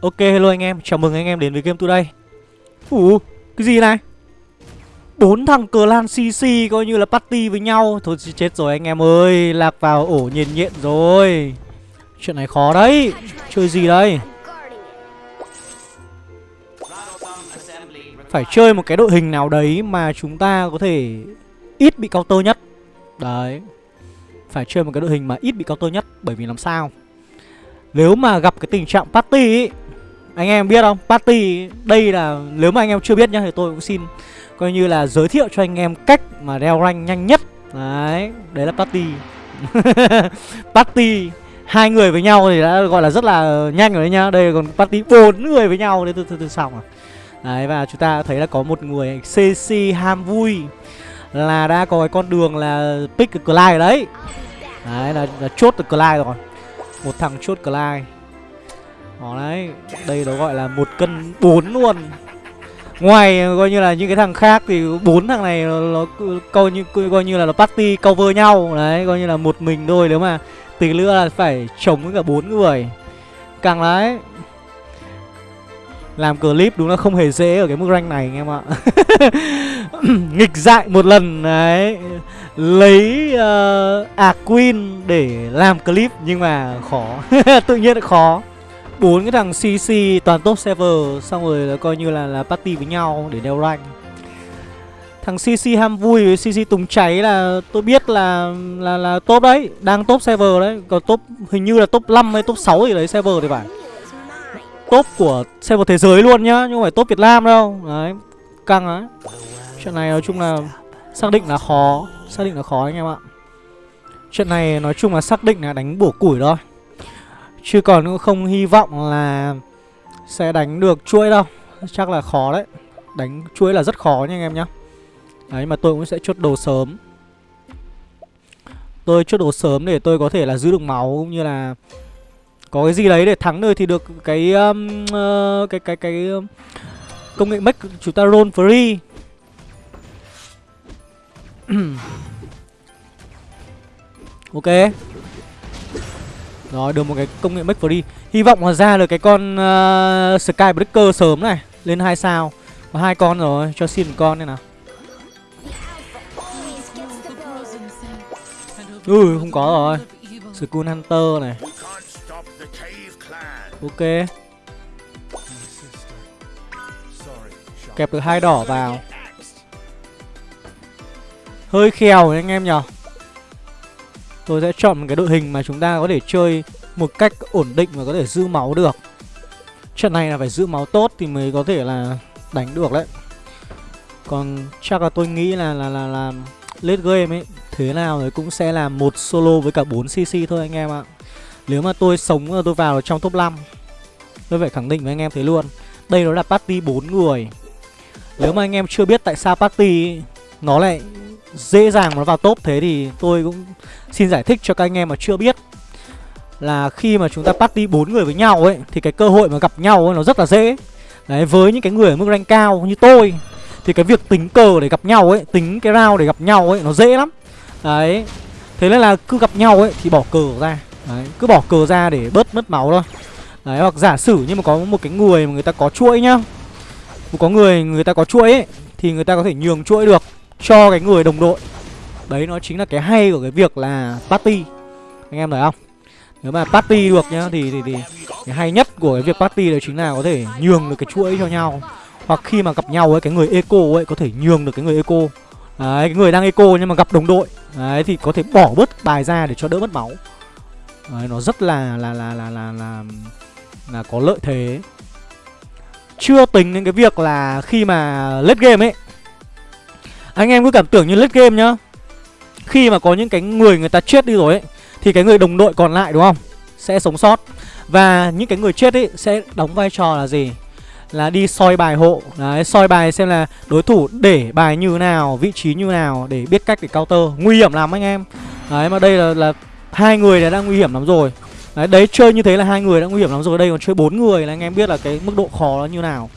Ok hello anh em, chào mừng anh em đến với game today. Ủa, cái gì này? bốn thằng clan CC coi như là party với nhau. Thôi chết rồi anh em ơi, lạc vào ổ nhiệt nhện rồi. Chuyện này khó đấy, chơi gì đây? Phải chơi một cái đội hình nào đấy mà chúng ta có thể ít bị counter nhất. Đấy. Phải chơi một cái đội hình mà ít bị counter nhất Bởi vì làm sao? Nếu mà gặp cái tình trạng party ấy anh em biết không? Party đây là nếu mà anh em chưa biết nhá thì tôi cũng xin coi như là giới thiệu cho anh em cách mà đeo rank nhanh nhất. Đấy, đấy là party. party hai người với nhau thì đã gọi là rất là nhanh rồi đấy nhá. Đây còn party bốn người với nhau thì từ từ, từ xong rồi. Đấy và chúng ta thấy là có một người CC ham vui là đã có cái con đường là pick the Clyde đấy. Đấy là, là chốt được Clyde rồi. Một thằng chốt Clyde. Đó đấy Đây nó gọi là một cân bốn luôn. Ngoài coi như là những cái thằng khác thì bốn thằng này nó, nó coi như coi như là nó party cover nhau. Đấy coi như là một mình thôi nếu mà tí nữa là phải chống với cả bốn người. Càng đấy làm clip đúng là không hề dễ ở cái mức rank này anh em ạ. Nghịch dại một lần đấy. Lấy ờ, uh, à queen để làm clip nhưng mà khó. Tự nhiên khó bốn cái thằng CC toàn top server xong rồi là coi như là là party với nhau để đeo rank. Thằng CC ham vui với CC tùng cháy là tôi biết là là là top đấy, đang top server đấy, còn top hình như là top 5 hay top 6 gì đấy server thì phải. Top của server thế giới luôn nhá, nhưng không phải top Việt Nam đâu. Đấy, căng đấy. Chuyện này nói chung là xác định là khó, xác định là khó anh em ạ. Chuyện này nói chung là xác định là đánh bổ củi thôi. Chứ còn cũng không hy vọng là sẽ đánh được chuỗi đâu. Chắc là khó đấy. Đánh chuỗi là rất khó nha anh em nhá. Đấy mà tôi cũng sẽ chốt đồ sớm. Tôi chốt đồ sớm để tôi có thể là giữ được máu cũng như là Có cái gì đấy để thắng nơi thì được cái um, uh, cái cái cái um, công nghệ mech chúng ta roll free. Ok rồi được một cái công nghệ make free. Hy vọng là ra được cái con uh, Skybreaker sớm này Lên hai sao. Có hai con rồi cho xin một con này nào. Ừ không có rồi. School Hunter này. Ok. Kẹp được hai đỏ vào. Hơi khèo anh em nhở Tôi sẽ chọn một cái đội hình mà chúng ta có thể chơi một cách ổn định và có thể giữ máu được. Trận này là phải giữ máu tốt thì mới có thể là đánh được đấy. Còn chắc là tôi nghĩ là là là, là late game ấy Thế nào thì cũng sẽ là một solo với cả 4cc thôi anh em ạ. Nếu mà tôi sống tôi vào trong top 5 Tôi phải khẳng định với anh em thế luôn. Đây nó là party 4 người. Nếu mà anh em chưa biết tại sao party nó lại dễ dàng nó vào top thế thì tôi cũng xin giải thích cho các anh em mà chưa biết là khi mà chúng ta party bốn người với nhau ấy thì cái cơ hội mà gặp nhau ấy nó rất là dễ. Đấy với những cái người ở mức rank cao như tôi thì cái việc tính cờ để gặp nhau ấy, tính cái round để gặp nhau ấy nó dễ lắm. Đấy. Thế nên là cứ gặp nhau ấy thì bỏ cờ ra. Đấy, cứ bỏ cờ ra để bớt mất máu thôi. Đấy hoặc giả sử nhưng mà có một cái người mà người ta có chuỗi nhá. Có người người ta có chuỗi ấy thì người ta có thể nhường chuỗi được cho cái người đồng đội. Đấy nó chính là cái hay của cái việc là party. Anh em thấy không? Nếu mà party được nhá thì, thì, thì Cái hay nhất của cái việc party đấy chính là có thể nhường được cái chuỗi cho nhau. Hoặc khi mà gặp nhau ấy cái người eco ấy có thể nhường được cái người eco. Đấy cái người đang eco nhưng mà gặp đồng đội. Đấy thì có thể bỏ bớt bài ra để cho đỡ mất máu. Đấy nó rất là là là là là là, là có lợi thế. Chưa tính đến cái việc là khi mà late game ấy anh em cứ cảm tưởng như late game nhá. Khi mà có những cái người người ta chết đi rồi ấy Thì cái người đồng đội còn lại đúng không? Sẽ sống sót. Và những cái người chết ấy sẽ đóng vai trò là gì? Là đi soi bài hộ. Đấy soi bài xem là đối thủ để bài như nào Vị trí như nào để biết cách để counter. Nguy hiểm lắm anh em. Đấy mà đây là, là hai người đã đang nguy hiểm lắm rồi. Đấy, đấy chơi như thế là hai người đã nguy hiểm lắm rồi. Đây còn chơi bốn người là anh em biết là cái mức độ khó nó như nào.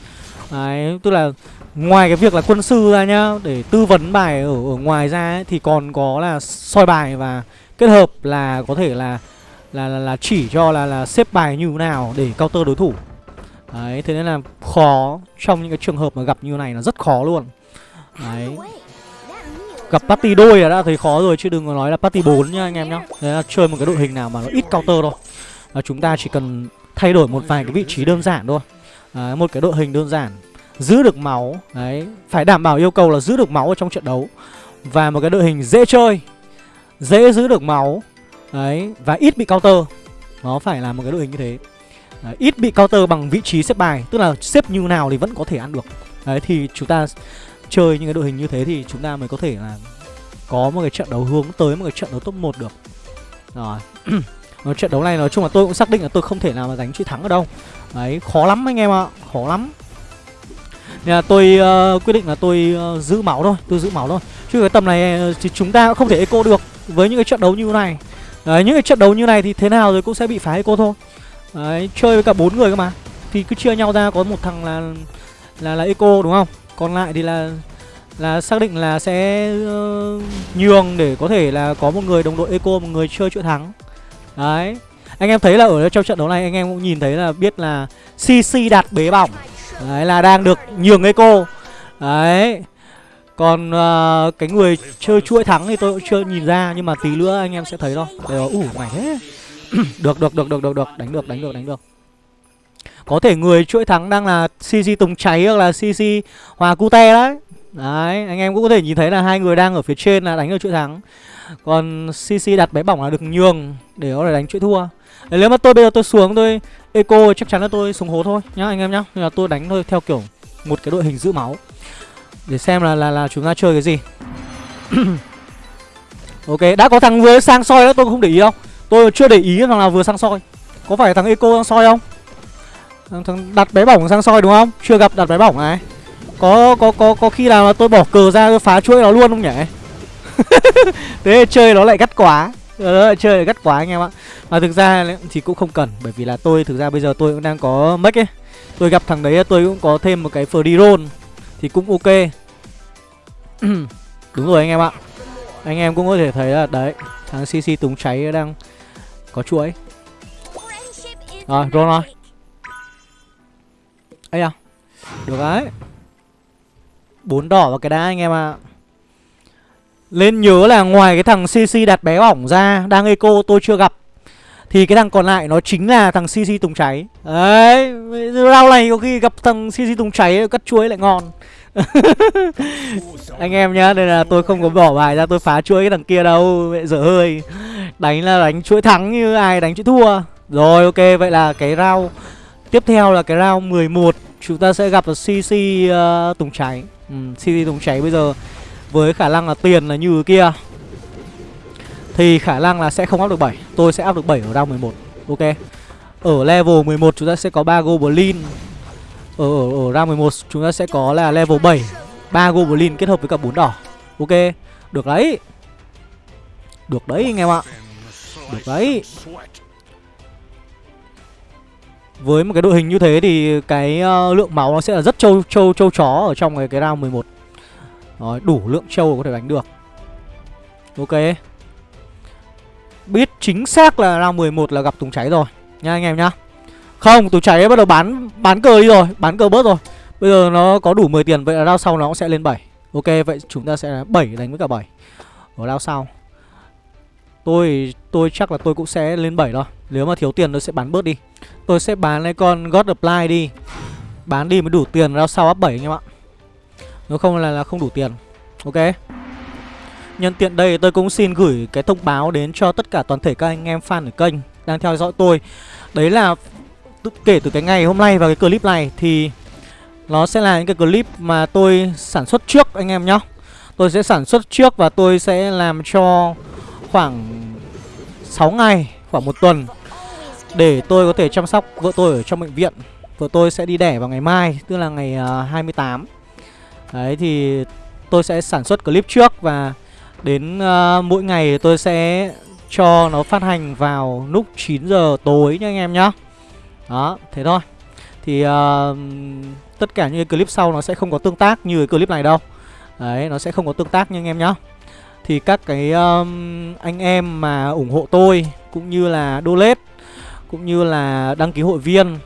Đấy tức là Ngoài cái việc là quân sư ra nhá Để tư vấn bài ở, ở ngoài ra ấy, Thì còn có là soi bài và kết hợp là có thể là là, là, là chỉ cho là, là xếp bài như thế nào để counter đối thủ. Đấy, thế nên là khó Trong những cái trường hợp mà gặp như này là rất khó luôn. Đấy. Gặp party đôi là đã thấy khó rồi Chứ đừng có nói là party 4 nha anh em nhá. Đấy là chơi một cái đội hình nào mà nó ít counter thôi. Và chúng ta chỉ cần thay đổi một vài cái vị trí đơn giản thôi. Đấy, một cái đội hình đơn giản. Giữ được máu Đấy, phải đảm bảo yêu cầu là giữ được máu ở trong trận đấu. Và một cái đội hình dễ chơi Dễ giữ được máu Đấy, và ít bị counter. Nó phải là một cái đội hình như thế. Đấy, ít bị counter bằng vị trí xếp bài Tức là xếp như nào thì vẫn có thể ăn được. Đấy thì chúng ta chơi những cái đội hình như thế thì chúng ta mới có thể là Có một cái trận đấu hướng tới một cái trận đấu top 1 được. Rồi trận đấu này nói chung là tôi cũng xác định là tôi không thể nào mà đánh chữ thắng ở đâu. Đấy khó lắm anh em ạ Khó lắm. Nên là tôi uh, quyết định là tôi uh, giữ máu thôi Tôi giữ máu thôi. Chứ cái tầm này ờ, thì chúng ta cũng không thể eco được Với những cái trận đấu như này. Đấy những cái trận đấu như này thì thế nào rồi cũng sẽ bị phá eco thôi. Đấy chơi với cả bốn người cơ mà. Thì cứ chia nhau ra có một thằng là là là eco đúng không? Còn lại thì là là xác định là sẽ uh, nhường để có thể là có một người đồng đội eco một người chơi chuỗi thắng. Đấy. Anh em thấy là ở trong trận đấu này anh em cũng nhìn thấy là biết là CC đạt bế bỏng. Đấy là đang được nhường eco. Đấy. Còn uh, cái người chơi chuỗi thắng thì tôi cũng chưa nhìn ra Nhưng mà tí nữa anh em sẽ thấy thôi. Đều ủ mày thế. Được được được được được được. Đánh được đánh được đánh được. Có thể người chuỗi thắng đang là CC Tùng Cháy hoặc là CC Hòa Cute đấy. Đấy, anh em cũng có thể nhìn thấy là hai người đang ở phía trên là đánh được chuỗi thắng. Còn CC đặt bé bỏng là được nhường để có thể đánh chuỗi thua. Đấy, Nếu mà tôi bây giờ tôi xuống tôi eco chắc chắn là tôi xuống hố thôi nhá anh em nhá. Nên là tôi đánh thôi theo kiểu một cái đội hình giữ máu. Để xem là là, là chúng ta chơi cái gì. Ok, đã có thằng vừa sang soi đó tôi không để ý đâu. Tôi chưa để ý thằng nào vừa sang soi. Có phải thằng eco sang soi không? Thằng đặt bé bỏng sang soi đúng không? Chưa gặp đặt bé bỏng này. Có có có có khi nào mà tôi bỏ cờ ra tôi phá chuỗi nó luôn không nhỉ? Thế chơi nó lại gắt quá. Ờ, ờ, chơi lại gắt quá anh em ạ. Mà thực ra thì cũng không cần Bởi vì là tôi thực ra bây giờ tôi cũng đang có mech ấy. Tôi gặp thằng đấy tôi cũng có thêm một cái free roll Thì cũng ok. Đúng rồi anh em ạ. Anh em cũng có thể thấy là đấy Thằng CC Túng cháy đang có chuỗi. Rồi roll rồi. Ấy à được đấy. Bốn đỏ và cái đá anh em ạ. à lên nhớ là ngoài cái thằng cc đặt bé ỏng ra đang eco tôi chưa gặp. Thì cái thằng còn lại nó chính là thằng cc tùng cháy. Đấy rau này có khi gặp thằng cc tùng cháy cắt chuối lại ngon. Anh em nhá đây là tôi không có bỏ bài ra tôi phá chuỗi cái thằng kia đâu mẹ dở hơi. Đánh là đánh chuỗi thắng như ai đánh chuỗi thua. Rồi ok vậy là cái rau. Tiếp theo là cái round 11 Chúng ta sẽ gặp là CC uh, Tùng Cháy. Ừ, CC Tùng Cháy bây giờ với khả năng là tiền là như kia Thì khả năng là sẽ không áp được 7 Tôi sẽ áp được 7 ở round 11 Ok? Ở level 11 chúng ta sẽ có 3 Goblin. Ở, ở, ở round 11 chúng ta sẽ có là level 7 3 Goblin kết hợp với cả 4 đỏ Ok? Được đấy. Được đấy anh em ạ. Được đấy. Với một cái đội hình như thế thì cái uh, lượng máu nó sẽ là rất trâu trâu trâu chó ở trong cái cái round 11. Rồi, đủ lượng trâu có thể đánh được. Ok. Biết chính xác là round 11 là gặp Tùng cháy rồi nha anh em nhá. Không, Tùng cháy bắt đầu bán bán cờ đi rồi, bán cờ bớt rồi. Bây giờ nó có đủ 10 tiền vậy là round sau nó cũng sẽ lên 7. Ok, vậy chúng ta sẽ 7 đánh với cả 7. Ở round sau. Tôi tôi chắc là tôi cũng sẽ lên 7 thôi. Nếu mà thiếu tiền tôi sẽ bán bớt đi. Tôi sẽ bán lấy con God of Light đi Bán đi mới đủ tiền ra sau up 7 anh em ạ nếu không là, là không đủ tiền. Ok. Nhân tiện đây tôi cũng xin gửi cái thông báo đến cho tất cả toàn thể các anh em fan ở kênh Đang theo dõi tôi. Đấy là kể từ cái ngày hôm nay và cái clip này thì Nó sẽ là những cái clip mà tôi sản xuất trước anh em nhá. Tôi sẽ sản xuất trước và tôi sẽ làm cho khoảng 6 ngày, khoảng một tuần để tôi có thể chăm sóc vợ tôi ở trong bệnh viện. Vợ tôi sẽ đi đẻ vào ngày mai Tức là ngày à, uh, 28 Đấy thì tôi sẽ sản xuất clip trước Và đến uh, mỗi ngày tôi sẽ cho nó phát hành vào lúc 9 giờ tối nha anh em nhá. Đó, thế thôi. Thì uh, tất cả những cái clip sau nó sẽ không có tương tác như cái clip này đâu. Đấy, nó sẽ không có tương tác nha anh em nhá. Thì các cái um, anh em mà ủng hộ tôi Cũng như là donate cũng như là đăng ký hội viên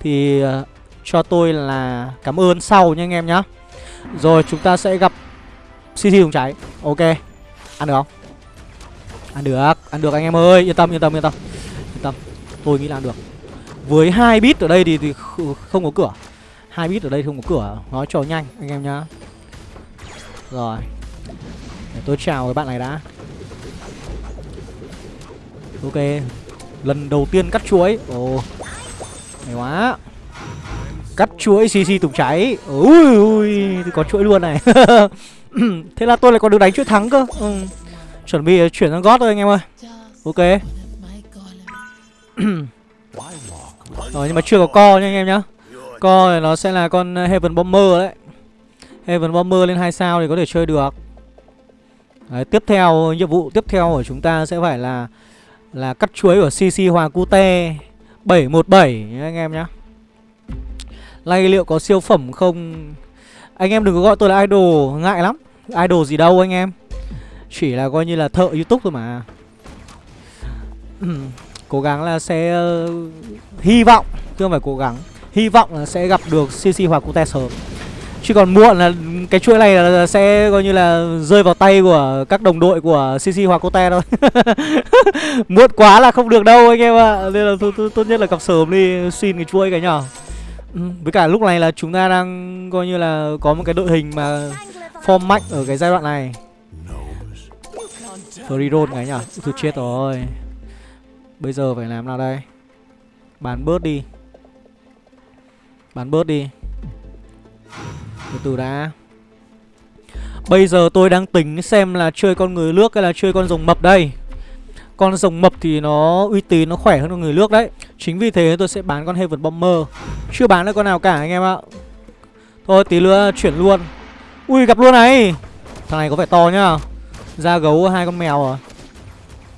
thì uh, cho tôi là cảm ơn sau nha anh em nhá. Rồi chúng ta sẽ gặp CC dùng cháy. Ok. Ăn được không? Ăn được, ăn được anh em ơi. Yên tâm, yên tâm, yên tâm. Yên tâm, tôi nghĩ là ăn được. Với hai bit ở đây thì, thì không có cửa. Hai bit ở đây không có cửa. Nói cho nhanh anh em nhá. Rồi. Để tôi chào cái bạn này đã. Ok. Lần đầu tiên cắt chuối. Ồ. Hay quá. Cắt chuỗi CC tùng cháy Ui ui có chuỗi luôn này. Thế là tôi lại còn được đánh chuỗi thắng cơ. Ừ. Chuẩn bị chuyển sang gót thôi anh em ơi. Ok. Rồi nhưng mà chưa có co nha anh em nhá. Co thì nó sẽ là con Heaven Bomber đấy. Heaven Bomber lên 2 sao thì có thể chơi được. Đấy, Tiếp theo nhiệm vụ tiếp theo của chúng ta sẽ phải là Là cắt chuối của CC Hòa Cute. 717 anh em nhá. Lay liệu có siêu phẩm không? Anh em đừng có gọi tôi là idol Ngại lắm. Idol gì đâu anh em. Chỉ là coi như là thợ youtube thôi mà. Cố gắng là sẽ uh, Hy vọng Chứ không phải cố gắng. Hy vọng là sẽ gặp được CC hoặc Cute sớm. Chứ còn muộn là cái chuỗi này là sẽ coi như là rơi vào tay của các đồng đội của CC hoặc Cote thôi. Muộn quá là không được đâu anh em ạ. À. Nên là tốt nhất là gặp sớm đi xin cái chuỗi cái nhỏ ừ, Với cả lúc này là chúng ta đang coi như là có một cái đội hình mà form mạnh ở cái giai đoạn này. Free roll cái nhở Tôi chết rồi. Bây giờ phải làm nào đây? Bán bớt đi. Bán bớt đi. Từ từ đã. Bây giờ tôi đang tính xem là chơi con người nước hay là chơi con rồng mập đây. Con rồng mập thì nó uy tín, nó khỏe hơn con người nước đấy. Chính vì thế tôi sẽ bán con Heaven Bomber. Chưa bán được con nào cả anh em ạ. Thôi tí nữa chuyển luôn. Ui gặp luôn này. Thằng này có vẻ to nhá. Da gấu hai con mèo à.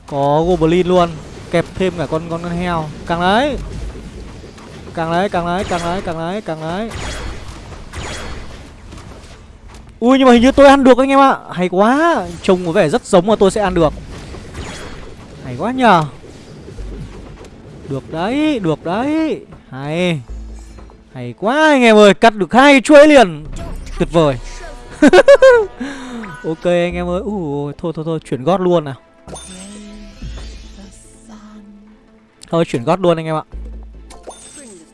Có Goblin luôn. Kẹp thêm cả con con, con heo. Càng đấy Càng đấy, càng đấy, càng đấy, càng đấy, càng đấy Ui nhưng mà hình như tôi ăn được anh em ạ. Hay quá. Trông có vẻ rất giống mà tôi sẽ ăn được. Hay quá nhờ. Được đấy Được đấy. Hay. Hay quá anh em ơi Cắt được hai chuỗi liền. Tuyệt vời. Ok anh em ơi. Ui, Thôi thôi thôi Chuyển gót luôn nào. Thôi chuyển gót luôn anh em ạ.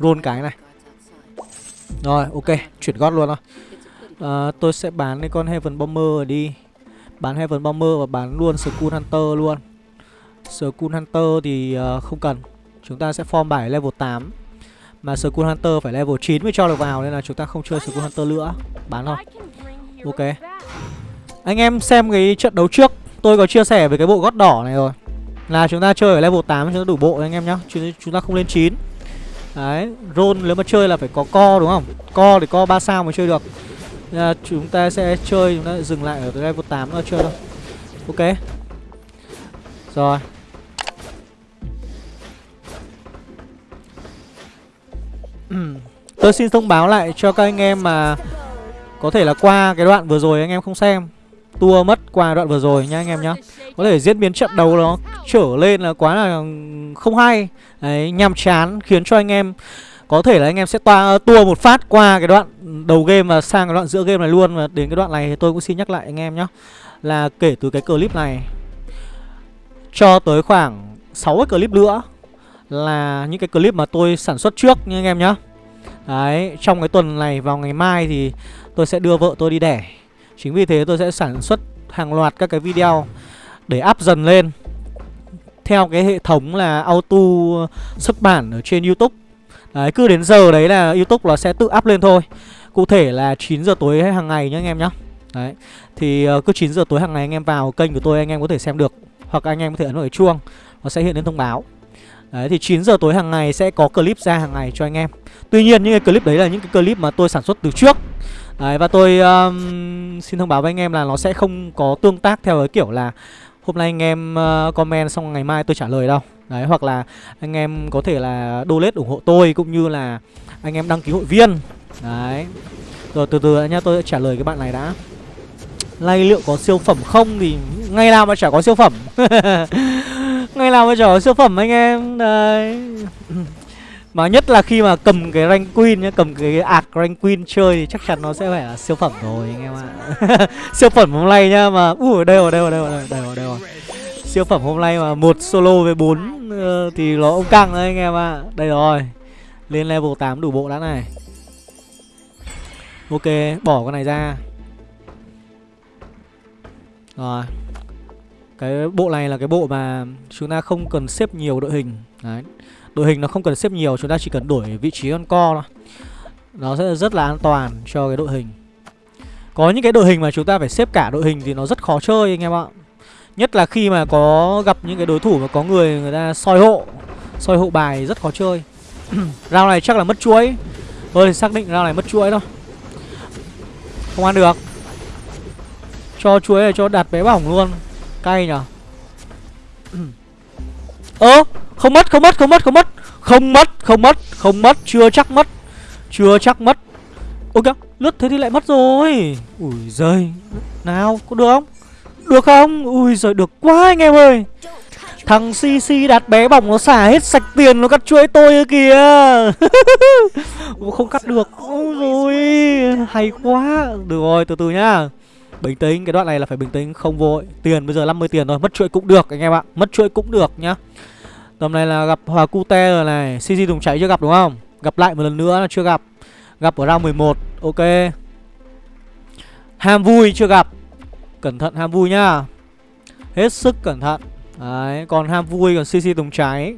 Roll cái này. Rồi ok Chuyển gót luôn thôi à, ờ, Tôi sẽ bán cái con Heaven Bomber đi. Bán Heaven Bomber và bán luôn Skull Hunter luôn. Skull Hunter thì uh, không cần. Chúng ta sẽ form bài level 8 Mà Skull Hunter phải level 9 mới cho được vào Nên là chúng ta không chơi Skull Hunter nữa. Bán thôi. Ok. Anh em xem cái trận đấu trước. Tôi có chia sẻ về cái bộ gót đỏ này rồi. Là chúng ta chơi ở level 8 chúng ta đủ bộ anh em nhá. Chúng ta không lên 9 Đấy, roll nếu mà chơi là phải có co đúng không? Co thì co 3 sao mới chơi được. Là chúng ta sẽ chơi chúng ta dừng lại ở level 8 nữa chơi thôi. Ok. Rồi. Ừ. tôi xin thông báo lại cho các anh em mà có thể là qua cái đoạn vừa rồi anh em không xem. Tua mất qua đoạn vừa rồi nha anh em nhá. Có thể diễn biến trận đấu nó trở lên là quá là không hay. Đấy, nhàm chán khiến cho anh em có thể là anh em sẽ toa ờ, tua một phát qua cái đoạn đầu game và sang cái đoạn giữa game này luôn. Và đến cái đoạn này thì tôi cũng xin nhắc lại anh em nhé là kể từ cái clip này cho tới khoảng 6 cái clip nữa là những cái clip mà tôi sản xuất trước nha anh em nhá. Đấy, trong cái tuần này vào ngày mai thì tôi sẽ đưa vợ tôi đi đẻ. Chính vì thế tôi sẽ sản xuất hàng loạt các cái video để up dần lên. Theo cái hệ thống là auto xuất bản ở trên Youtube. Đấy, cứ đến giờ đấy là Youtube nó sẽ tự up lên thôi. Cụ thể là 9 giờ tối hàng ngày nhá anh em nhá. Đấy Thì ờ, cứ 9 giờ tối hàng ngày anh em vào kênh của tôi anh em có thể xem được. Hoặc anh em có thể ấn vào cái chuông Nó sẽ hiện lên thông báo. Đấy thì 9 giờ tối hàng ngày sẽ có clip ra hàng ngày cho anh em. Tuy nhiên những cái clip đấy là những cái clip mà tôi sản xuất từ trước. Đấy và tôi um, xin thông báo với anh em là nó sẽ không có tương tác theo cái kiểu là Hôm nay anh em uh, comment xong ngày mai tôi trả lời đâu. Đấy hoặc là anh em có thể là donate ủng hộ tôi cũng như là anh em đăng ký hội viên. Đấy. Rồi từ từ nhá tôi sẽ trả lời cái bạn này đã. Lay liệu có siêu phẩm không thì ngày nào mà chả có siêu phẩm. Ngày nào mà chả siêu phẩm anh em Đấy Mà nhất là khi mà cầm cái rank queen nhá Cầm cái ạc rank queen chơi thì chắc chắn nó sẽ phải là siêu phẩm rồi anh em ạ. Siêu phẩm hôm nay nhá mà Ui đây rồi đây rồi đây rồi đây rồi, đây rồi. Siêu phẩm hôm nay mà một solo với bốn uh, Thì nó ông căng đấy anh em ạ. Đây rồi Lên level 8 đủ bộ đã này. Ok bỏ con này ra. Rồi. Cái bộ này là cái bộ mà Chúng ta không cần xếp nhiều đội hình. Đấy. Đội hình nó không cần xếp nhiều, Chúng ta chỉ cần đổi vị trí con co thôi. Nó sẽ rất là an toàn cho cái đội hình. Có những cái đội hình mà chúng ta phải xếp cả đội hình Thì nó rất khó chơi anh em ạ. Nhất là khi mà có gặp những cái đối thủ mà có người người ta soi hộ Soi hộ bài rất khó chơi. Round này chắc là mất chuỗi. Tôi xác định round này mất chuỗi thôi. Không ăn được. Cho chuối này cho đặt bé bỏng luôn. Cay nhở Ơ, không mất không mất không mất không mất. Không mất không mất không mất. Chưa chắc mất, Chưa chắc mất. Ôi kìa lướt thế thì lại mất rồi. Ui giời, Nào, có được không? Được không? Ui giời, được quá anh em ơi. Thằng CC đặt bé bỏng nó xả hết sạch tiền nó cắt chuỗi tôi kìa. Không cắt được. Ôi rồi Hay quá. Được rồi, từ từ nhá. Bình tĩnh. Cái đoạn này là phải bình tĩnh, không vội Tiền, bây giờ 50 tiền rồi Mất chuỗi cũng được, anh em ạ. Mất chuỗi cũng được nhá. Tầm này là gặp Hòa Cute rồi này. CG Tùng cháy chưa gặp đúng không? Gặp lại một lần nữa là chưa gặp. Gặp ở round 11 Ok. Ham vui chưa gặp. Cẩn thận ham vui nhá. Hết sức cẩn thận. Đấy, Còn ham vui, còn CC Tùng cháy.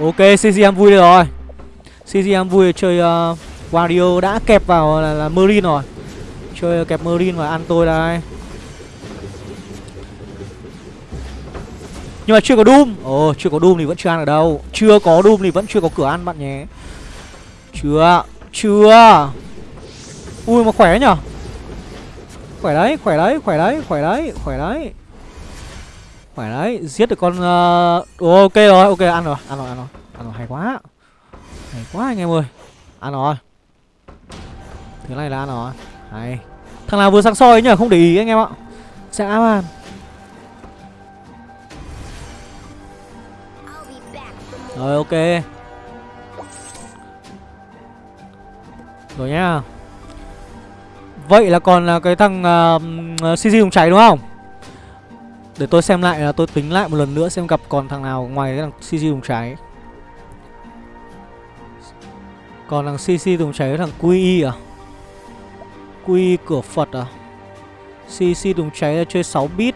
Ok CC ham vui đây rồi. CGM vui chơi uh, Wario đã kẹp vào là, là Marine rồi. Chơi kẹp Marine và ăn tôi đây. Nhưng mà chưa có Doom. Ồ chưa có Doom thì vẫn chưa ăn ở đâu. Chưa có Doom thì vẫn chưa có cửa ăn bạn nhé. Chưa Chưa. Ui mà khỏe nhở Khỏe đấy khỏe đấy khỏe đấy khỏe đấy khỏe đấy. Khỏe đấy Giết được con uh... Ok rồi ok ăn rồi Ăn rồi ăn rồi Ăn rồi. Hay quá. Hay quá anh em ơi. Ăn rồi. Thứ này là ăn rồi. Hay. Thằng nào vừa sang soi nhở không để ý anh em ạ. Sẽ ám Rồi ok. Rồi nhá. Vậy là còn là cái thằng uh, CG dùng cháy đúng không? Để tôi xem lại là tôi tính lại một lần nữa Xem gặp còn thằng nào ngoài cái thằng CG dùng cháy còn thằng CC dùng cháy với thằng QI à QI cửa Phật à CC dùng cháy là chơi 6 bit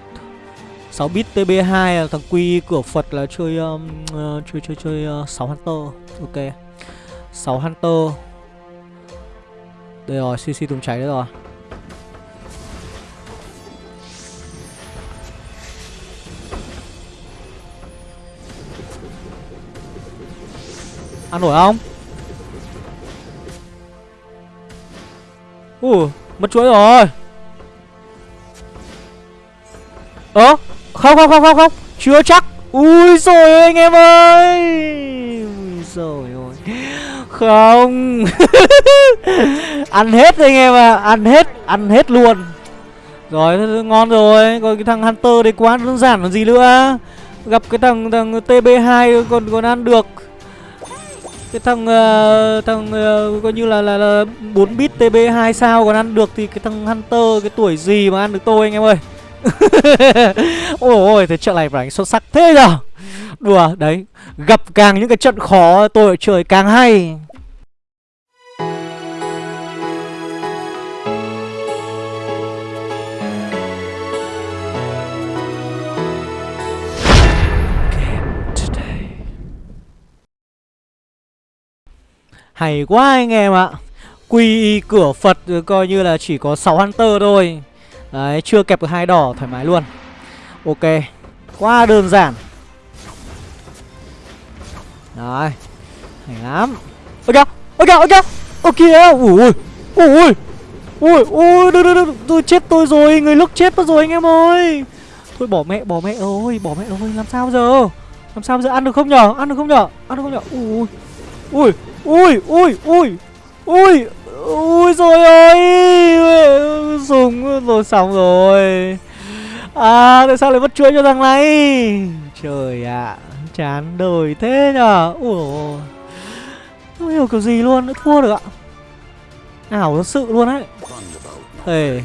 6 bit TB2 là thằng QI cửa Phật là chơi um, uh, chơi chơi chơi ờ, uh, 6 Hunter. Ok. 6 Hunter. Đây rồi, CC tung cháy đấy rồi. Ăn nổi không? Ủa, mất chuỗi rồi. Ơ, không không không không không. Chưa chắc. Ui rồi anh em ơi. Ui rồi ôi. Không. Ăn hết anh em à Ăn hết Ăn hết luôn. Rồi ngon rồi. Còn cái thằng Hunter đấy quá đơn giản còn gì nữa. Gặp cái thằng thằng TB2 còn còn ăn được cái thằng uh, thằng uh, coi như là là, là 4 bit TB2 sao còn ăn được thì cái thằng Hunter cái tuổi gì mà ăn được tôi anh em ơi. Ôi ôi thế trận này phải xuất sắc thế nhở? Đùa đấy gặp càng những cái trận khó tôi chơi càng hay. Hay quá anh em ạ. Quy cửa Phật coi như là chỉ có 6 Hunter thôi. Đấy, chưa kẹp được hai đỏ thoải mái luôn. Ok Quá đơn giản. Đấy Hay lắm. Ôi kìa Ôi kìa Ôi kìa Ôi kìa Ui Ui Ui Ui. Đừng đừng đừng Tôi chết tôi rồi Người lúc chết mất rồi anh em ơi. Thôi bỏ mẹ bỏ mẹ ơi Bỏ mẹ ơi Làm sao giờ? Làm sao giờ? Ăn được không nhở? Ăn được không nhở? Ăn được không nhở? Ui Ui. Ui Ui Ui. Ui Ui rồi ơi. Dùng rồi xong rồi. À tại sao lại mất chuỗi cho thằng này? Trời ạ à, Chán đời thế nhở Ui Không hiểu kiểu gì luôn nữa thua được ạ. Ảo thật sự luôn ấy Thề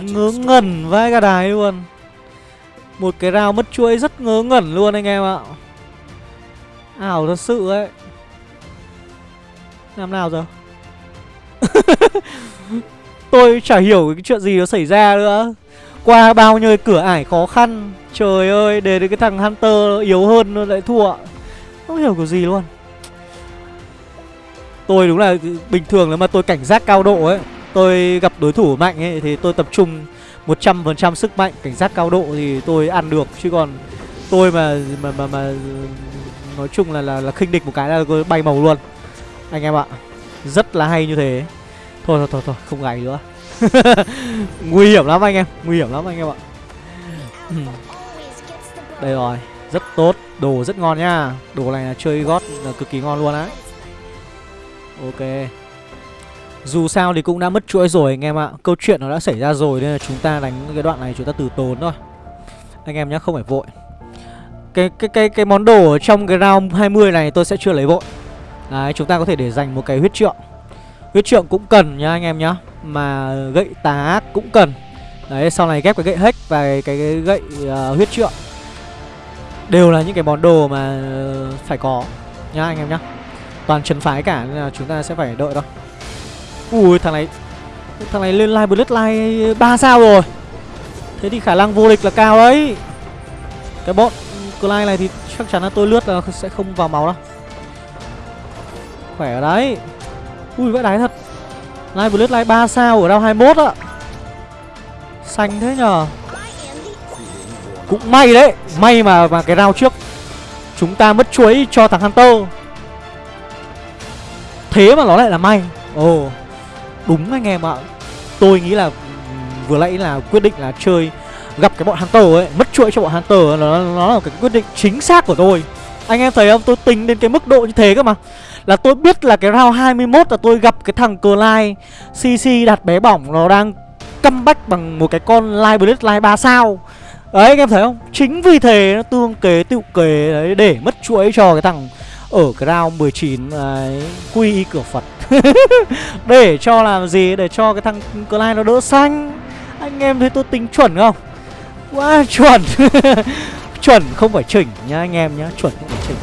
Ngớ ngẩn vai cả đài luôn. Một cái rào mất chuỗi rất ngớ ngẩn luôn anh em ạ. Ảo thật sự ấy. Làm nào giờ? Tôi chả hiểu cái chuyện gì nó xảy ra nữa. Qua bao nhiêu cửa ải khó khăn. Trời ơi Để đến cái thằng Hunter yếu hơn nó lại thua. Không hiểu kiểu gì luôn. Tôi đúng là bình thường nếu mà tôi cảnh giác cao độ ấy Tôi gặp đối thủ mạnh ấy Thì tôi tập trung 100% sức mạnh Cảnh giác cao độ thì tôi ăn được. Chứ còn tôi mà mà mà, mà nói chung là là, là khinh địch một cái là bay màu luôn. Anh em ạ Rất là hay như thế. Thôi thôi thôi, thôi không gài nữa. Nguy hiểm lắm anh em Nguy hiểm lắm anh em ạ. Đây rồi Rất tốt Đồ rất ngon nhá Đồ này là chơi gót là cực kỳ ngon luôn á. Ok. Dù sao thì cũng đã mất chuỗi rồi anh em ạ. Câu chuyện nó đã xảy ra rồi Nên là chúng ta đánh cái đoạn này chúng ta từ tốn thôi. Anh em nhé không phải vội cái cái cái cái món đồ ở trong cái round 20 này tôi sẽ chưa lấy vội. Đấy, chúng ta có thể để dành một cái huyết trượng. Huyết trượng cũng cần nhá anh em nhá. Mà gậy tá cũng cần. Đấy, sau này ghép cái gậy hack và cái, cái, cái gậy uh, huyết trượng. Đều là những cái món đồ mà phải có nhá anh em nhá. Toàn trấn phái cả nên là chúng ta sẽ phải đợi thôi. Ui thằng này thằng này lên live bloodline 3 sao rồi. Thế thì khả năng vô địch là cao đấy. Cái bọn Clyde này thì chắc chắn là tôi lướt là sẽ không vào máu đâu. Khỏe ở đấy. Ui vãi đáy thật. Live vừa lướt live 3 sao ở round 21 ạ. Xanh thế nhờ. Cũng may đấy May mà mà cái round trước Chúng ta mất chuối cho thằng Hunter. Thế mà nó lại là may. Ồ oh, Đúng anh em ạ. Tôi nghĩ là ừ, vừa nãy là quyết định là chơi gặp cái bọn Hunter ấy Mất chuỗi cho bọn Hunter nó, nó là cái quyết định chính xác của tôi Anh em thấy không? Tôi tính đến cái mức độ như thế cơ mà Là tôi biết là cái round 21 là tôi gặp cái thằng Clyde CC đặt bé bỏng Nó đang comeback bằng một cái con Live Blitz Live 3 sao Đấy anh em thấy không? Chính vì thế nó tương kế tựu kế đấy Để mất chuỗi cho cái thằng ở cái round 19 đấy, quy y cửa Phật Để cho làm gì? Để cho cái thằng Clyde nó đỡ xanh Anh em thấy tôi tính chuẩn không? Quá, chuẩn. Chuẩn không phải chỉnh nhá anh em nhá, Chuẩn không phải chỉnh.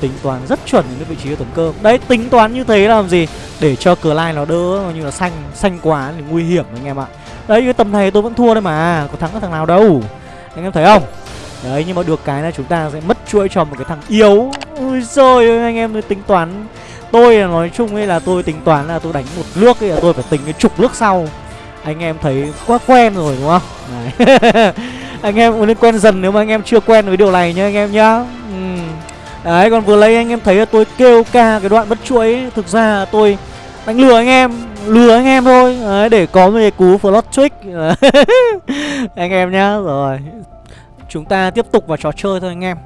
Tính toán rất chuẩn những vị trí của tấn cơ. Đấy, tính toán như thế làm gì? Để cho cờ lai nó đỡ như là xanh Xanh quá thì nguy hiểm anh em ạ. Đấy, cái tầm này tôi vẫn thua đấy mà, Có thắng có thằng nào đâu. Anh em thấy không? Đấy, nhưng mà được cái là chúng ta sẽ mất chuỗi cho một cái thằng yếu. Ui rồi anh em tính toán. Tôi là nói chung ấy là tôi tính toán là tôi đánh một nước ấy là tôi phải tính cái chục nước sau. Anh em thấy quá quen rồi, đúng không? Đấy. anh em cũng nên quen dần nếu mà anh em chưa quen với điều này nhá anh em nhá. Ừ. đấy còn vừa lấy anh em thấy là tôi kêu ca cái đoạn bất chuỗi ấy. thực ra tôi đánh lừa anh em lừa anh em thôi. Đấy, để có một cái cú flot trick. Anh em nhá rồi. Chúng ta tiếp tục vào trò chơi thôi anh em.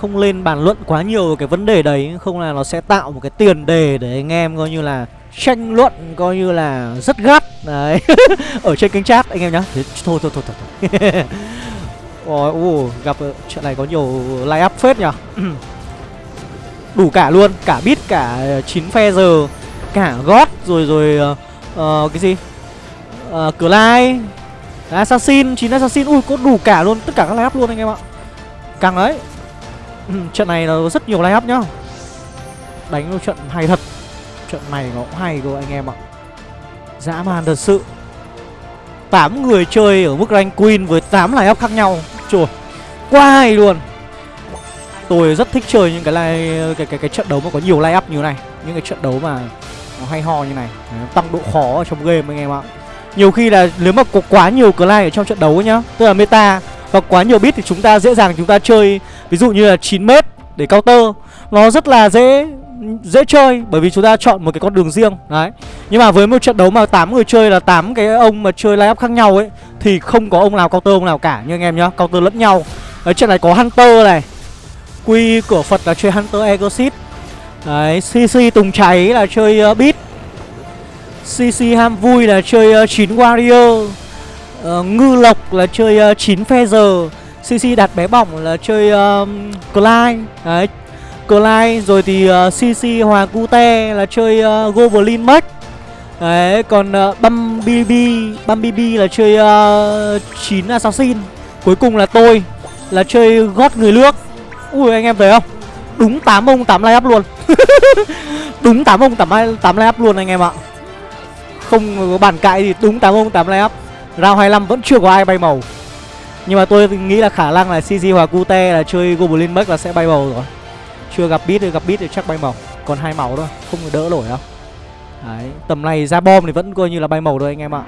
Không lên bàn luận quá nhiều về cái vấn đề đấy không là nó sẽ tạo một cái tiền đề để anh em coi như là tranh luận coi như là rất gắt đấy. Ở trên kênh chat anh em nhá. Thế, thôi thôi thôi thôi, thôi. Ôi, uh, gặp ờ, chuyện này có nhiều line up phết nhở. Đủ cả luôn cả bit cả chín phe giờ cả gót rồi rồi uh, cái gì? Uh, cửa lai assassin chín assassin ui có đủ cả luôn tất cả các line up luôn anh em ạ. Càng đấy. Trận này là rất nhiều line up nhá. Đánh trận hay thật. Trận này nó cũng hay cơ anh em ạ. Dã man thật sự. 8 người chơi ở mức rank queen với 8 line up khác nhau. Trời Quá hay luôn. Tôi rất thích chơi những cái line, cái, cái, cái trận đấu mà có nhiều line up như này Những cái trận đấu mà nó hay ho như này. Tăng độ khó ở trong game anh em ạ. Nhiều khi là nếu mà có quá nhiều line ở trong trận đấu nhá Tức là meta Và quá nhiều bit thì chúng ta dễ dàng chúng ta chơi. Ví dụ như là 9m để counter Nó rất là dễ dễ chơi bởi vì chúng ta chọn một cái con đường riêng đấy. Nhưng mà với một trận đấu mà 8 người chơi là 8 cái ông mà chơi line up khác nhau ấy thì không có ông nào counter ông nào cả như anh em nhá counter lẫn nhau. Đấy trận này có hunter này quy cửa phật là chơi hunter exit đấy cc tùng cháy là chơi uh, beat. cc ham vui là chơi ờ, uh, 9 warrior. Uh, Ngư Lộc là chơi uh, 9 phe giờ CC đặt bé bỏng là chơi uh, Clyde. Đấy Clyde rồi thì ờ, uh, CC Hoàng Cute là chơi uh, Goblin Max Đấy còn uh, Bumblebee Bumblebee là chơi uh, 9 Assassin. Cuối cùng là tôi là chơi gót người nước Ui anh em thấy không? Đúng 8 ông 8 line up luôn. Đúng 8 ông 8, 8 line up luôn anh em ạ. Không có bàn cãi thì đúng 8 ông 8 line up. Round 25 vẫn chưa có ai bay màu. Nhưng mà tôi nghĩ là khả năng là CG hoặc Cute là chơi Goblin Max là sẽ bay màu rồi. Chưa gặp bit thì gặp bit thì chắc bay màu. Còn hai màu thôi, không đỡ nổi đâu. Đấy, tầm này ra bom thì vẫn coi như là bay màu thôi anh em ạ.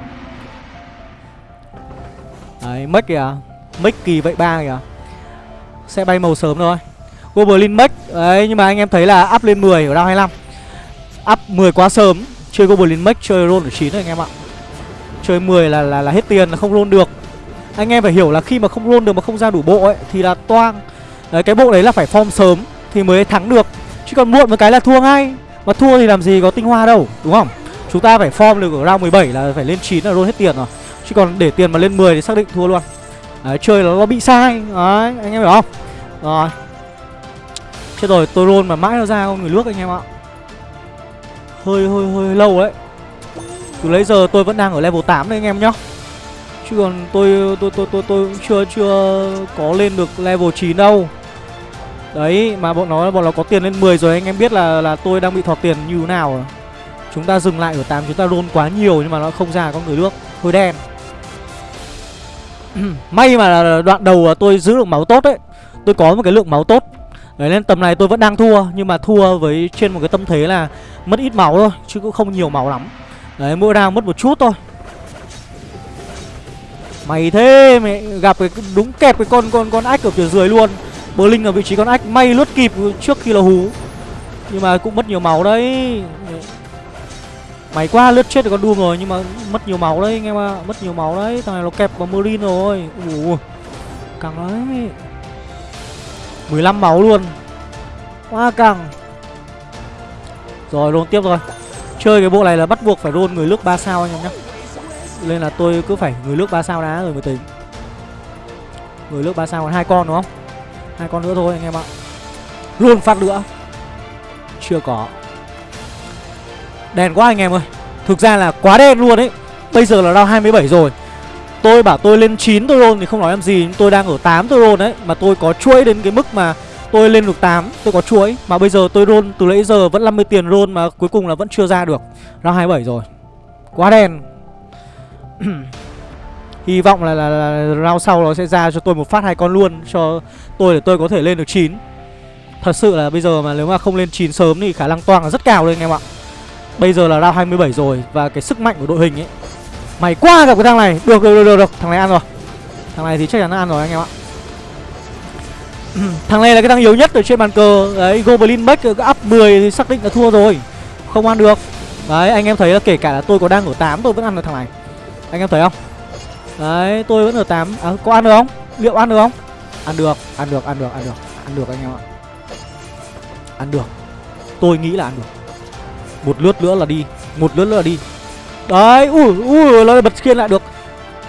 Đấy, Max kìa. Mất kỳ vậy ba kìa. Sẽ bay màu sớm thôi. Goblin Max Đấy, nhưng mà anh em thấy là up lên 10 ở round 25 Up 10 quá sớm Chơi Goblin Max chơi roll ở 9 rồi anh em ạ. Chơi 10 là là, là hết tiền là không roll được. Anh em phải hiểu là khi mà không roll được mà không ra đủ bộ ấy Thì là toang. Đấy cái bộ đấy là phải form sớm. Thì mới thắng được. Chứ còn muộn một cái là thua ngay. Mà thua thì làm gì có tinh hoa đâu, Đúng không? Chúng ta phải form được ở round 17 là phải lên 9 là luôn hết tiền rồi. Chứ còn để tiền mà lên 10 thì xác định thua luôn. Đấy, chơi là nó bị sai. Đấy, anh em hiểu không? Rồi. Chết rồi, tôi roll mà mãi nó ra con người nước anh em ạ. Hơi hơi hơi lâu đấy. Từ lấy giờ tôi vẫn đang ở level 8 đấy anh em nhá. Chứ còn tôi tôi tôi tôi tôi chưa chưa có lên được level 9 đâu. Đấy, mà bọn nó bọn nó có tiền lên 10 rồi, anh em biết là là tôi đang bị thọt tiền như thế nào rồi. Chúng ta dừng lại ở 8 chúng ta roll quá nhiều nhưng mà nó không ra con người nước. Hơi đen. May mà đoạn đầu tôi giữ được máu tốt đấy Tôi có một cái lượng máu tốt. Đấy, nên tầm này tôi vẫn đang thua, Nhưng mà thua với trên một cái tâm thế là Mất ít máu thôi, Chứ cũng không nhiều máu lắm. Đấy, mỗi round mất một chút thôi. Mày thế mày gặp cái, đúng kẹp cái con con con ách ở phía dưới luôn. Bơ Linh ở vị trí con ách, may lướt kịp trước khi là hú. Nhưng mà cũng mất nhiều máu đấy. Mày quá, lướt chết được con Doom rồi, nhưng mà mất nhiều máu đấy, anh em ạ. À. Mất nhiều máu đấy, Thằng này nó kẹp vào Merlin rồi. Ủa Càng đấy 15 máu luôn. Quá càng. Rồi, luôn tiếp rồi Chơi cái bộ này là bắt buộc phải roll người nước 3 sao anh em nhá. Nên là tôi cứ phải người nước 3 sao đá rồi mới tính. Người nước 3 sao còn hai con đúng không? Hai con nữa thôi anh em ạ. Luôn phát nữa Chưa có. Đèn quá anh em ơi. Thực ra là quá đen luôn ấy. Bây giờ là round 27 rồi. Tôi bảo tôi lên 9 tôi roll thì không nói làm gì. Tôi đang ở 8 tôi roll đấy. Mà tôi có chuỗi đến cái mức mà Tôi lên được 8 Tôi có chuỗi. Mà bây giờ tôi roll từ nãy giờ vẫn 50 tiền roll Mà cuối cùng là vẫn chưa ra được. Round 27 rồi. Quá đen. Hy vọng là, là, là round sau nó sẽ ra cho tôi một phát hai con luôn Cho tôi để tôi có thể lên được 9 Thật sự là bây giờ mà nếu mà không lên 9 sớm Thì khả năng toang là rất cao đấy anh em ạ. Bây giờ là round 27 rồi Và cái sức mạnh của đội hình ấy Mày qua gặp cái thằng này. Được được được được, được. Thằng này ăn rồi. Thằng này thì chắc chắn nó ăn rồi anh em ạ. Thằng này là cái thằng yếu nhất ở trên bàn cờ. Đấy Goblin Max up 10 thì xác định là thua rồi. Không ăn được. Đấy anh em thấy là kể cả là tôi có đang ở 8 tôi vẫn ăn được thằng này. Anh em thấy không? Đấy tôi vẫn ở 8 à, Có ăn được không? Liệu ăn được không? Ăn được Ăn được Ăn được Ăn được. Ăn được anh em ạ. Ăn được. Tôi nghĩ là ăn được. Một lướt nữa là đi. Một lướt nữa là đi. Đấy Ui Ui Nó bật khiên lại được.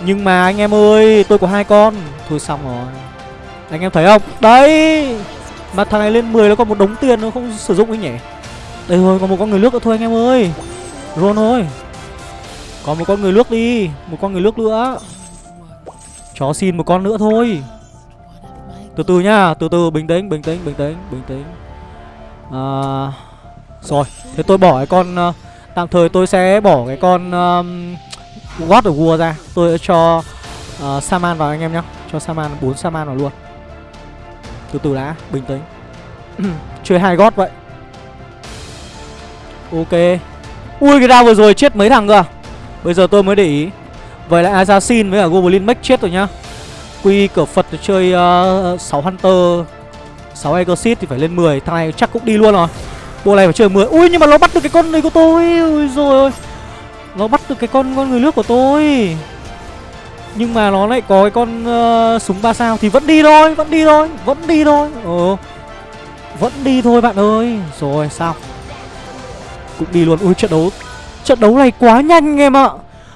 Nhưng mà anh em ơi Tôi có hai con. Thôi xong rồi. Anh em thấy không? Đấy! Mà thằng này lên 10 nó còn một đống tiền nó không sử dụng ấy nhỉ? Đây thôi còn một con người nước nữa thôi anh em ơi. Ron thôi Còn một con người nước đi. Một con người nước nữa. Chó xin một con nữa thôi. Từ từ nhá Từ từ bình tĩnh bình tĩnh bình tĩnh bình tĩnh. À, Rồi Thế tôi bỏ cái con uh, Tạm thời tôi sẽ bỏ cái con um, God of War ra. Tôi sẽ cho uh, Saman vào anh em nhá. Cho Saman 4 Saman vào luôn. Từ từ đã, bình tĩnh. Chơi hai gót vậy. Ok. Ui cái round vừa rồi chết mấy thằng cơ à? Bây giờ tôi mới để ý. Vậy là Assassin với cả Goblin Mech chết rồi nhá. Quy cửa Phật chơi ờ, uh, 6 Hunter 6 Exorcist thì phải lên 10 Thằng này chắc cũng đi luôn rồi. Bộ này phải chơi 10 Ui nhưng mà nó bắt được cái con này của tôi. Ui rồi ôi. Nó bắt được cái con con người nước của tôi. Nhưng mà nó lại có cái con uh, súng 3 sao Thì vẫn đi thôi, vẫn đi thôi, vẫn đi thôi. Ờ Vẫn đi thôi bạn ơi. Rồi sao? Cũng đi luôn, ui trận đấu Trận đấu này quá nhanh em ạ.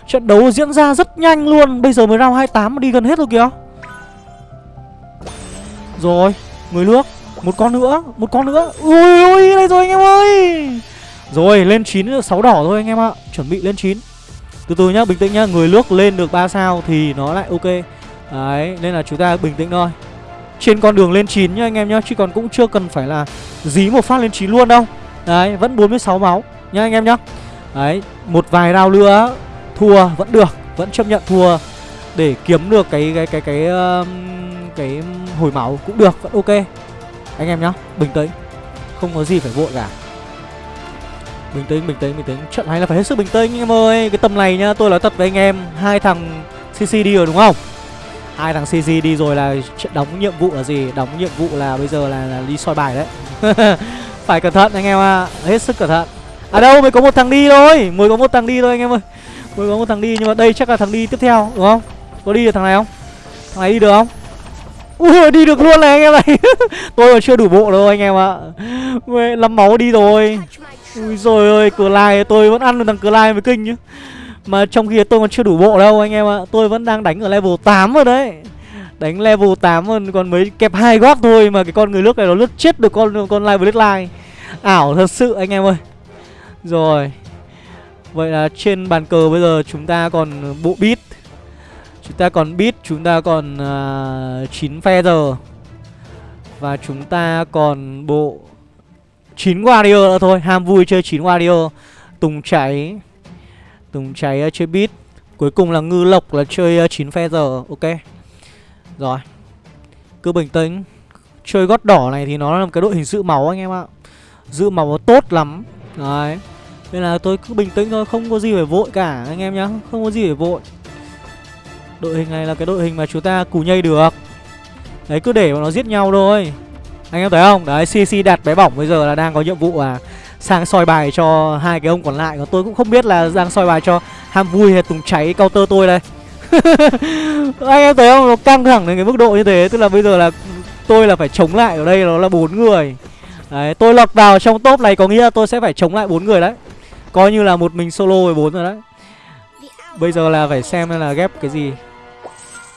Trận đấu diễn ra rất nhanh luôn. Bây giờ mới round 28 mà đi gần hết rồi kìa. Rồi, Người nước, Một con nữa, Một con nữa. Ui ui, đây rồi anh em ơi. Rồi, lên 9 6 đỏ thôi anh em ạ. Chuẩn bị lên 9 Từ từ nhá, bình tĩnh nhá. Người nước lên được 3 sao thì nó lại ok. Đấy, nên là chúng ta bình tĩnh thôi. Trên con đường lên 9 nhá anh em nhá, Chứ còn cũng chưa cần phải là dí một phát lên 9 luôn đâu. Đấy, vẫn 46 máu nhá anh em nhá. Đấy, một vài round nữa thua vẫn được vẫn chấp nhận thua. Để kiếm được cái cái cái cái cái, cái hồi máu cũng được vẫn ok. Anh em nhá bình tĩnh. Không có gì phải vội cả. Bình tĩnh bình tĩnh bình tĩnh. Trận này là phải hết sức bình tĩnh anh em ơi. Cái tầm này nhá tôi nói thật với anh em. Hai thằng cc đi rồi đúng không? Hai thằng cc đi rồi là đóng nhiệm vụ là gì? Đóng nhiệm vụ là bây giờ là, là đi soi bài đấy. Phải cẩn thận anh em ạ. À. hết sức cẩn thận. À đâu mới có một thằng đi thôi. Mới có một thằng đi thôi anh em ơi mới có một thằng đi nhưng mà đây chắc là thằng đi tiếp theo đúng không? Có đi được thằng này không? Thằng này đi được không? Ui đi được luôn này anh em này tôi còn chưa đủ bộ đâu anh em ạ. À. lắm máu đi rồi. Ui rồi ơi cửa lai tôi vẫn ăn được thằng cửa lai mới kinh chứ, mà trong khi tôi còn chưa đủ bộ đâu anh em ạ. À. tôi vẫn đang đánh ở level 8 rồi đấy. Đánh level 8 còn còn mới kẹp hai góp thôi mà cái con người nước này nó lướt chết được con con live line ảo thật sự anh em ơi. Rồi. Vậy là trên bàn cờ bây giờ chúng ta còn bộ bit. Chúng ta còn bit, chúng ta còn uh, 9 feather Và chúng ta còn bộ 9 warrior nữa thôi Ham vui chơi 9 warrior. Tùng cháy Tùng cháy uh, chơi bit. Cuối cùng là ngư lộc là chơi uh, 9 feather Ok. Rồi Cứ bình tĩnh. Chơi gót đỏ này thì nó là một cái đội hình giữ máu anh em ạ. Giữ máu tốt lắm. Đấy nên là tôi cứ bình tĩnh thôi, Không có gì phải vội cả, anh em nhá, Không có gì phải vội. Đội hình này là cái đội hình mà chúng ta cù nhây được. Đấy, cứ để mà nó giết nhau thôi. Anh em thấy không? Đấy CC đặt bé bỏng bây giờ là đang có nhiệm vụ à Sang soi bài cho hai cái ông còn lại. Còn tôi cũng không biết là đang soi bài cho Ham vui hay Tùng cháy counter tôi đây. Anh em thấy không? Nó căng thẳng đến cái mức độ như thế. Tức là bây giờ là tôi là phải chống lại ở đây, nó là bốn người. Đấy, tôi lọt vào trong top này có nghĩa là tôi sẽ phải chống lại bốn người đấy. Coi như là một mình solo 14 rồi đấy. Bây giờ là phải xem là ghép cái gì.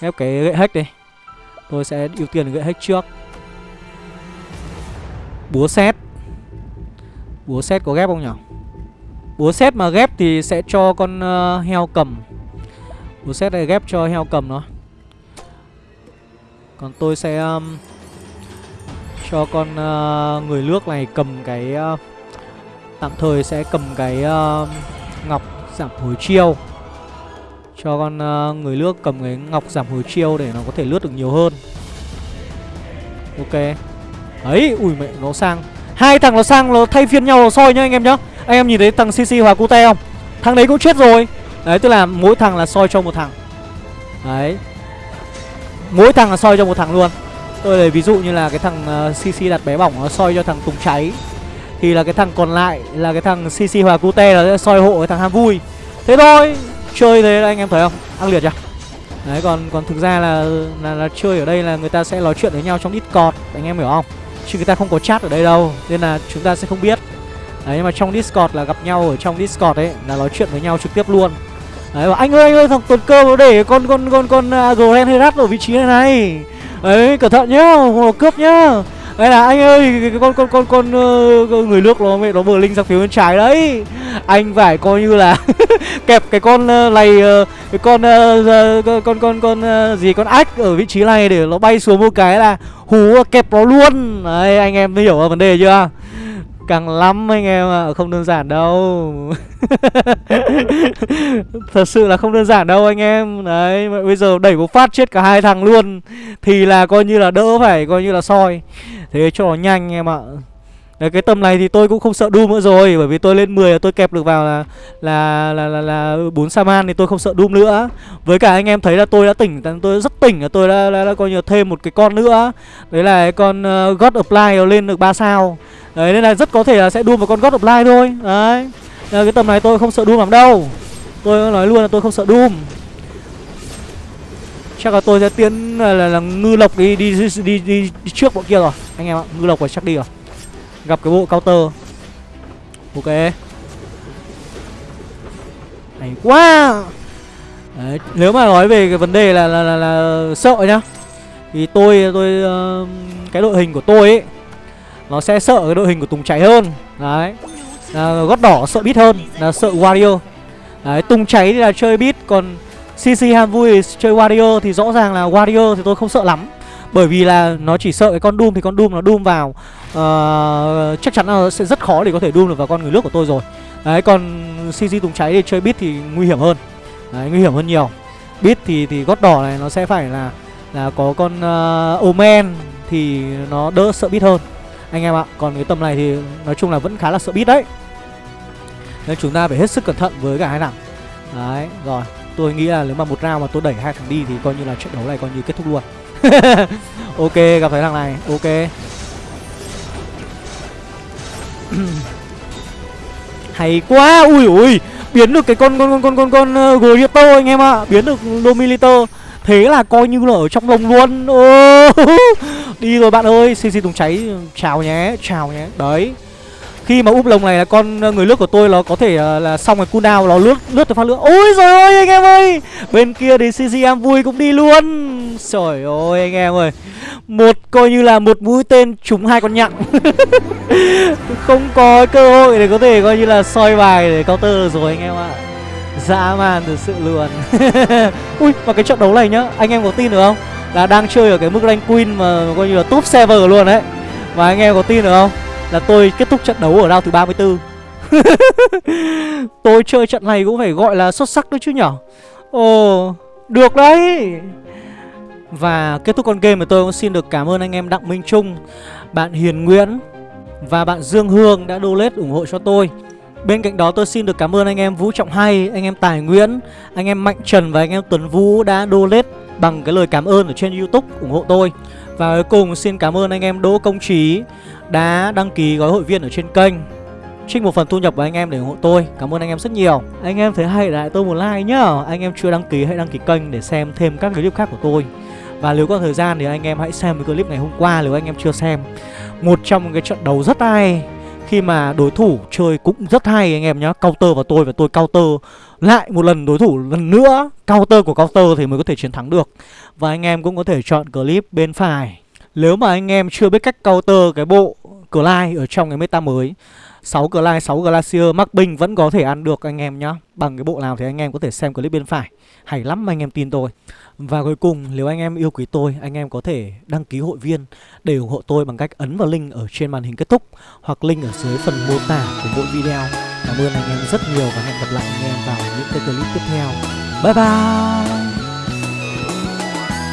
Ghép cái gậy hack đi. Tôi sẽ ưu tiên gậy hack trước. Búa xét Búa xét có ghép không nhỉ Búa xét mà ghép thì sẽ cho con uh, heo cầm. Búa xét này ghép cho heo cầm nó. Còn tôi sẽ um, Cho con uh, người nước này cầm cái uh, Tạm thời sẽ cầm cái uh, ngọc giảm hồi chiêu. Cho con uh, người nước cầm cái ngọc giảm hồi chiêu để nó có thể lướt được nhiều hơn. Ok. Ấy, ui mẹ, nó sang. Hai thằng nó sang, nó thay phiên nhau nó soi nhá anh em nhá. Anh em nhìn thấy thằng CC Hòa Cute không? Thằng đấy cũng chết rồi. Đấy, tức là mỗi thằng là soi cho một thằng. Đấy. Mỗi thằng là soi cho một thằng luôn. Tôi lấy ví dụ như là cái thằng ờ, uh, CC đặt bé bỏng nó soi cho thằng Tùng Cháy thì là cái thằng còn lại là cái thằng CC Hòa Cute là sẽ soi hộ cái thằng ham vui. Thế thôi Chơi thế anh em thấy không? Ăn liệt chưa Đấy còn còn thực ra là, là là chơi ở đây là người ta sẽ nói chuyện với nhau trong Discord Anh em hiểu không? Chứ người ta không có chat ở đây đâu Nên là chúng ta sẽ không biết. Đấy nhưng mà trong Discord là gặp nhau ở trong Discord ấy Là nói chuyện với nhau trực tiếp luôn. Đấy và anh ơi anh ơi thằng tuần cơ nó để con con con con à, uh, Grand Herat ở vị trí này này. Đấy cẩn thận nhá cướp nhá đây là anh ơi cái con con con con uh, người nước nó mẹ nó bờ linh sang phía bên trái đấy. Anh phải coi như là kẹp cái con ờ, này uh, cái con uh, con con con, con uh, gì con ách ở vị trí này để nó bay xuống một cái là hú kẹp nó luôn. Đấy anh em hiểu vấn đề chưa? Càng lắm anh em ạ à. không đơn giản đâu. Thật sự là không đơn giản đâu anh em. Đấy bây giờ đẩy một phát chết cả hai thằng luôn thì là coi như là đỡ phải coi như là soi. Thế cho nó nhanh em ạ. Đấy, cái tầm này thì tôi cũng không sợ Doom nữa rồi Bởi vì tôi lên 10 là tôi kẹp được vào là Là là là, là 4 Saman thì tôi không sợ Doom nữa. Với cả anh em thấy là tôi đã tỉnh Tôi rất tỉnh là tôi đã, đã, đã coi như thêm một cái con nữa. Đấy là cái con uh, God Apply lên được 3 sao Đấy nên là rất có thể là sẽ đua một con God lai thôi. Đấy. Nên cái tầm này tôi không sợ Doom lắm đâu. Tôi nói luôn là tôi không sợ Doom Chắc là tôi sẽ tiến là, là, là ngư lộc đi đi, đi đi đi đi trước bọn kia rồi. Anh em ạ, ngư lộc phải chắc đi rồi. Gặp cái bộ counter. Ok. Hay quá. Đấy, nếu mà nói về cái vấn đề là là, là, là sợ nhá thì tôi tôi uh, cái đội hình của tôi ấy nó sẽ sợ cái đội hình của Tùng cháy hơn. Đấy. À, gót đỏ sợ bít hơn là sợ Wario. Đấy Tùng cháy thì là chơi bít còn CC ham vui chơi Wario thì rõ ràng là Wario thì tôi không sợ lắm. Bởi vì là nó chỉ sợ cái con Doom thì con Doom nó Doom vào uh, chắc chắn là sẽ rất khó để có thể Doom được vào con người nước của tôi rồi. Đấy còn CC Tùng cháy thì chơi bit thì nguy hiểm hơn. Đấy nguy hiểm hơn nhiều. Bit thì thì gót đỏ này nó sẽ phải là là có con uh, Omen thì nó đỡ sợ bit hơn anh em ạ còn cái tầm này thì nói chung là vẫn khá là sợ bít đấy. Nên chúng ta phải hết sức cẩn thận với cả hai thằng đấy rồi tôi nghĩ là nếu mà một round mà tôi đẩy hai thằng đi thì coi như là trận đấu này coi như kết thúc luôn. Ok gặp phải thằng này ok. Hay quá ui ui biến được cái con con con con con con ờ, uh, Gorito anh em ạ biến được Domiliter Thế là coi như là ở trong lồng luôn. Ô, Đi rồi bạn ơi CC Tùng cháy. Chào nhé Chào nhé. Đấy. Khi mà úp lồng này là con ờ, người lướt của tôi nó có thể ờ, là xong cái cooldown nó lướt lướt được phát lửa ôi rồi ôi anh em ơi! Bên kia thì cc em vui cũng đi luôn. Trời ơi, anh em ơi. Một, coi như là một mũi tên trúng hai con nhặng không có cơ hội để có thể coi như là soi bài để counter rồi, anh em ạ. Dã man thực sự luôn. Ui, mà cái trận đấu này nhá, anh em có tin được không? Là đang chơi ở cái mức rank queen mà coi như là top server luôn đấy. Và anh em có tin được không? Là tôi kết thúc trận đấu ở round thứ 34 Tôi chơi trận này cũng phải gọi là xuất sắc đấy chứ nhở? Ồ, được đấy. Và kết thúc con game thì tôi cũng xin được cảm ơn anh em Đặng Minh Trung Bạn Hiền Nguyễn Và bạn Dương Hương đã donate ủng hộ cho tôi. Bên cạnh đó tôi xin được cảm ơn anh em Vũ Trọng Hay, anh em Tài Nguyễn, anh em Mạnh Trần và anh em Tuấn Vũ đã donate bằng cái lời cảm ơn ở trên Youtube ủng hộ tôi. Và cuối cùng xin cảm ơn anh em Đỗ Công Trí đã đăng ký gói hội viên ở trên kênh, Trích một phần thu nhập của anh em để ủng hộ tôi. Cảm ơn anh em rất nhiều. Anh em thấy hay lại tôi một like nhá. Anh em chưa đăng ký hãy đăng ký kênh để xem thêm các clip khác của tôi. Và nếu có thời gian thì anh em hãy xem cái clip ngày hôm qua nếu anh em chưa xem. Một trong cái trận đấu rất hay. Khi mà đối thủ chơi cũng rất hay anh em nhá. Counter vào tôi và tôi counter. Lại một lần đối thủ lần nữa, Counter của counter thì mới có thể chiến thắng được. Và anh em cũng có thể chọn clip bên phải. Nếu mà anh em chưa biết cách counter cái bộ Clyde ở trong cái meta mới 6 Glide, 6 Glacier, mắc binh vẫn có thể ăn được anh em nhá. Bằng cái bộ nào thì anh em có thể xem clip bên phải. Hay lắm anh em tin tôi. Và cuối cùng nếu anh em yêu quý tôi Anh em có thể đăng ký hội viên Để ủng hộ tôi bằng cách ấn vào link ở trên màn hình kết thúc Hoặc link ở dưới phần mô tả của mỗi video. Cảm ơn anh em rất nhiều và hẹn gặp lại anh em vào những cái clip tiếp theo. Bye bye!